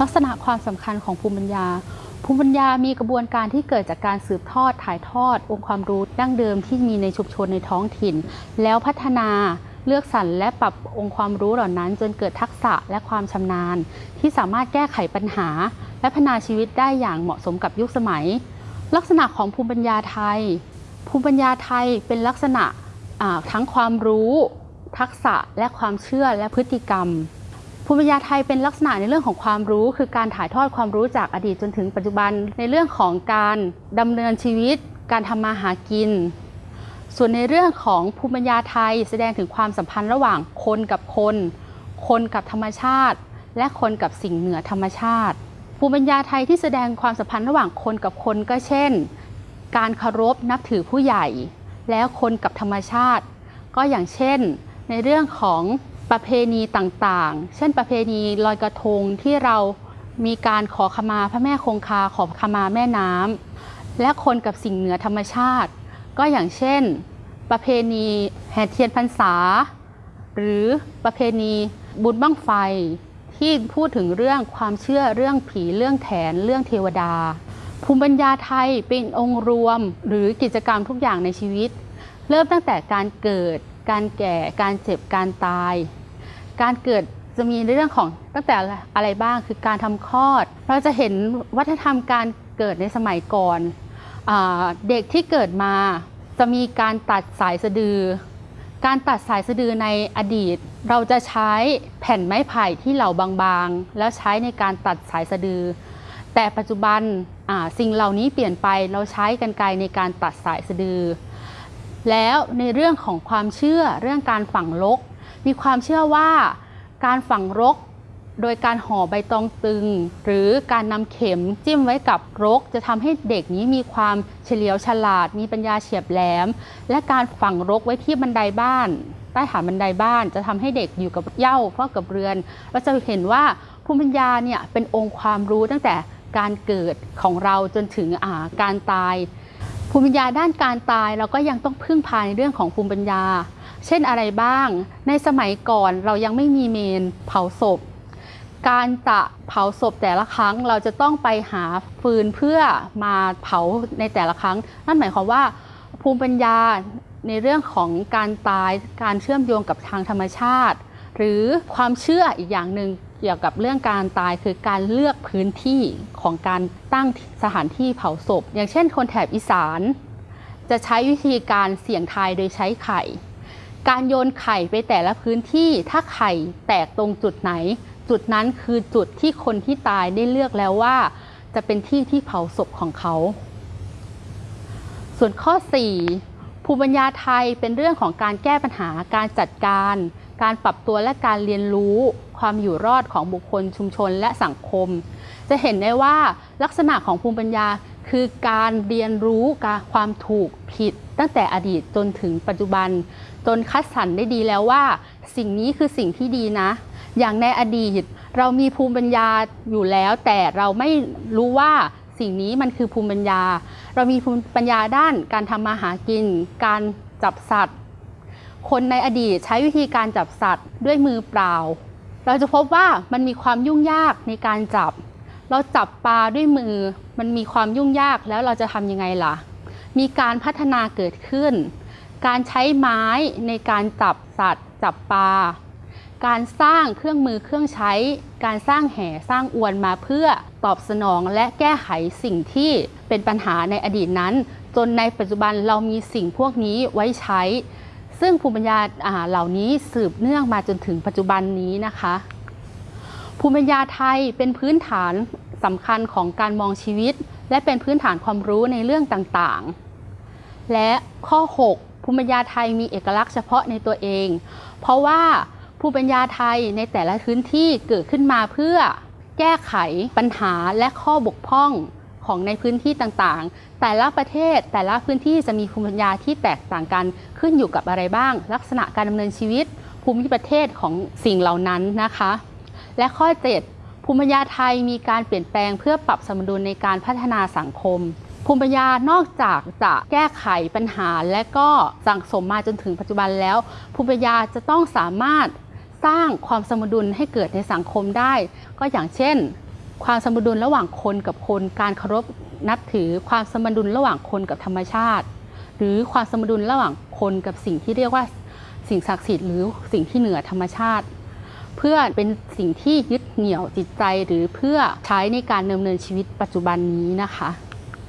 ลักษณะความสำคัญของภูมิปัญญา ภูมิปัญญามีกระบวนการที่เกิดจากการสืบทอดถ่ายทอด องค์ความรู้ดั้งเดิมที่มีในชุมชนในท้องถิ่น แล้วพัฒนาเลือกสรรและปรับองค์ความรู้เหล่านั้น จนเกิดทักษะและความชำนาญ ที่สามารถแก้ไขปัญหา และพัฒนาชีวิตได้อย่างเหมาะสมกับยุคสมัย ลักษณะของภูมิปัญญาไทย ภูมิปัญญาไทยเป็นลักษณะทั้งความรู้ ทักษะและความเชื่อและพฤติกรรม ภูมิปัญญาไทยเป็นลักษณะในเรื่องของความรู้ คือการถ่ายทอดความรู้จากอดีตจนถึงปัจจุบันในเรื่องของการดำเนินชีวิต การทำมาหากิน ส่วนในเรื่องของภูมิปัญญาไทยแสดงถึงความสัมพันธ์ระหว่างคนกับคน คนกับธรรมชาติ และคนกับสิ่งเหนือธรรมชาติ ภูมิปัญญาไทยที่แสดงความสัมพันธ์ระหว่างคนกับคนก็เช่น การเคารพนับถือผู้ใหญ่ แล้วคนกับธรรมชาติ ก็อย่างเช่น ในเรื่องของ ประเพณีต่างๆ เช่นประเพณีลอยกระทงที่เรามีการขอขมาพระแม่คงคาขอขมาแม่น้ำและคนกับสิ่งเหนือธรรมชาติ ก็อย่างเช่น ประเพณีแห่เทียนพรรษา หรือประเพณีบุญบั้งไฟที่พูดถึงเรื่องความเชื่อเรื่องผีเรื่องแถนเรื่องเทวดา ภูมิปัญญาไทยเป็นองค์รวมหรือกิจกรรมทุกอย่างในชีวิต เริ่มตั้งแต่การเกิด การแก่ การเจ็บ การตาย การเกิดจะมีในเรื่องของตั้งแต่อะไรบ้างคือการทำคลอด เราจะเห็นวัฒนธรรมการเกิดในสมัยก่อนอเด็กที่เกิดมาจะมีการตัดสายสะดือ การตัดสายสะดือในอดีต เราจะใช้แผ่นไม้ไผ่ที่เหลาบางๆ แล้วใช้ในการตัดสายสะดือ แต่ปัจจุบันสิ่งเหล่านี้เปลี่ยนไปเราใช้กันไกรในการตัดสายสะดือ แล้วในเรื่องของความเชื่อเรื่องการฝังรก มีความเชื่อว่าการฝังรกโดยการห่อใบตองตึง หรือการนำเข็มจิ้มไว้กับรก จะทำให้เด็กนี้มีความเฉลียวฉลาด มีปัญญาเฉียบแหลม และการฝังรกไว้ที่บันไดบ้าน ใต้ฐานบันไดบ้าน จะทำให้เด็กอยู่กับเย้าเฝ้ากับเรือนเราจะเห็นว่าภูมิปัญญาเนี่ยเป็นองค์ความรู้ตั้งแต่การเกิดของเราจนถึงาการตาย ภูมิปัญญาด้านการตายเราก็ยังต้องพึ่งพาในเรื่องของภูมิปัญญา เช่นอะไรบ้าง ในสมัยก่อนเรายังไม่มีเมนเผาศพ การจะเผาศพแต่ละครั้งเราจะต้องไปหาฟืนเพื่อมาเผาในแต่ละครั้ง นั่นหมายความว่า ภูมิปัญญาในเรื่องของการตายการเชื่อมโยงกับทางธรรมชาติ หรือความเชื่ออีกอย่างหนึ่ง เกี่ยวกับเรื่องการตายคือการเลือกพื้นที่ของการตั้งสถานที่เผาศพ อย่างเช่น คนแถบอีสาน จะใช้วิธีการเสี่ยงทายโดยใช้ไข่ การโยนไข่ไปแต่ละพื้นที่ถ้าไข่แตกตรงจุดไหน จุดนั้นคือจุดที่คนที่ตายได้เลือกแล้วว่า จะเป็นที่ที่เผาศพของเขา ส่วนข้อ 4 ภูมิปัญญาไทยเป็นเรื่องของการแก้ปัญหาการจัดการ การปรับตัวและการเรียนรู้ ความอยู่รอดของบุคคลชุมชนและสังคม จะเห็นได้ว่าลักษณะของภูมิปัญญาคือการเรียนรู้การความถูกผิด ตั้งแต่อดีตจนถึงปัจจุบัน จนคัดสรรได้ดีแล้วว่า สิ่งนี้คือสิ่งที่ดีนะ อย่างในอดีตเรามีภูมิปัญญาอยู่แล้ว แต่เราไม่รู้ว่าสิ่งนี้มันคือภูมิปัญญา เรามีภูมิปัญญาด้านการทำมาหากิน การจับสัตว์ คนในอดีตใช้วิธีการจับสัตว์ด้วยมือเปล่า เราจะพบว่ามันมีความยุ่งยากในการจับ เราจับปลาด้วยมือ มันมีความยุ่งยากแล้วเราจะทำยังไงล่ะ มีการพัฒนาเกิดขึ้น การใช้ไม้ในการจับสัตว์ จับปลา การสร้างเครื่องมือเครื่องใช้ การสร้างแห่สร้างอวนมาเพื่อตอบสนองและแก้ไขสิ่งที่เป็นปัญหาในอดีตนั้น จนในปัจจุบันเรามีสิ่งพวกนี้ไว้ใช้ ซึ่งภูมิปัญญาเหล่านี้สืบเนื่องมาจนถึงปัจจุบันนี้นะคะ ภูมิปัญญาไทยเป็นพื้นฐานสำคัญของการมองชีวิต และเป็นพื้นฐานความรู้ในเรื่องต่างๆ และข้อ 6 ภูมิปัญญาไทยมีเอกลักษณ์เฉพาะในตัวเอง เพราะว่าภูมิปัญญาไทยในแต่ละพื้นที่เกิดขึ้นมาเพื่อแก้ไขปัญหาและข้อบกพร่อง ของในพื้นที่ต่างๆ แต่ละประเทศแต่ละพื้นที่จะมีภูมิปัญญาที่แตกต่างกันขึ้นอยู่กับอะไรบ้าง ลักษณะการดำเนินชีวิต ภูมิประเทศของสิ่งเหล่านั้นนะคะ และข้อ 7 ภูมิปัญญาไทยมีการเปลี่ยนแปลงเพื่อปรับสมดุลในการพัฒนาสังคม ภูมิปัญญานอกจากจะแก้ไขปัญหา และก็สั่งสมมาจนถึงปัจจุบันแล้ว ภูมิปัญญาจะต้องสามารถสร้างความสมดุลให้เกิดในสังคมได้ ก็อย่างเช่น ความสมดุลระหว่างคนกับคน การเคารพนับถือความสมดุลระหว่างคนกับธรรมชาติ หรือความสมดุลระหว่างคนกับสิ่งที่เรียกว่าสิ่งศักดิ์สิทธิ์หรือสิ่งที่เหนือธรรมชาติ เพื่อเป็นสิ่งที่ยึดเหนี่ยวจิตใจหรือเพื่อใช้ในการดำเนินชีวิตปัจจุบันนี้นะคะ